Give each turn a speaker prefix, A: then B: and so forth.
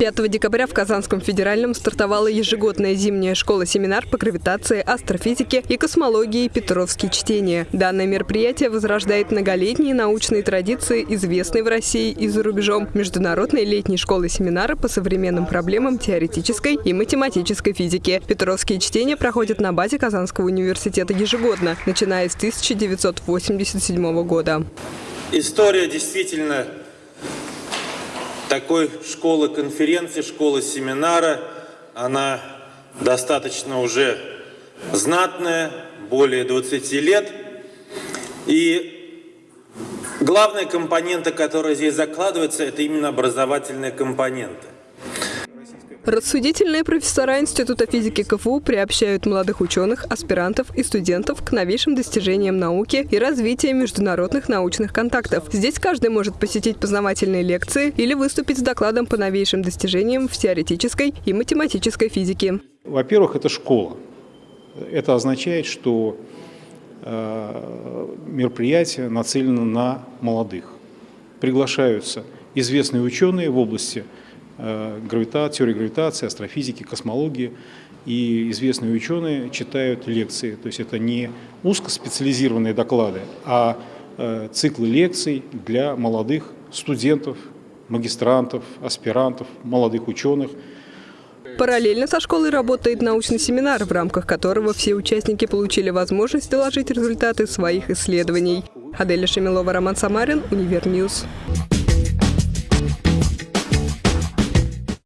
A: 5 декабря в Казанском федеральном стартовала ежегодная зимняя школа-семинар по гравитации, астрофизике и космологии «Петровские чтения». Данное мероприятие возрождает многолетние научные традиции, известные в России и за рубежом, международной летней школы-семинара по современным проблемам теоретической и математической физики. «Петровские чтения» проходят на базе Казанского университета ежегодно, начиная с 1987 года.
B: История действительно такой школы конференции, школы семинара, она достаточно уже знатная, более 20 лет. И главная компонента, которая здесь закладывается, это именно образовательная компонента.
A: Рассудительные профессора Института физики КФУ приобщают молодых ученых, аспирантов и студентов к новейшим достижениям науки и развитию международных научных контактов. Здесь каждый может посетить познавательные лекции или выступить с докладом по новейшим достижениям в теоретической и математической физике.
C: Во-первых, это школа. Это означает, что э, мероприятие нацелено на молодых. Приглашаются известные ученые в области Э, гравитации, теории гравитации, астрофизики, космологии. И известные ученые читают лекции. То есть это не узкоспециализированные доклады, а э, циклы лекций для молодых студентов, магистрантов, аспирантов, молодых ученых.
A: Параллельно со школой работает научный семинар, в рамках которого все участники получили возможность доложить результаты своих исследований. Аделя Шемилова, Роман Самарин, Univer News.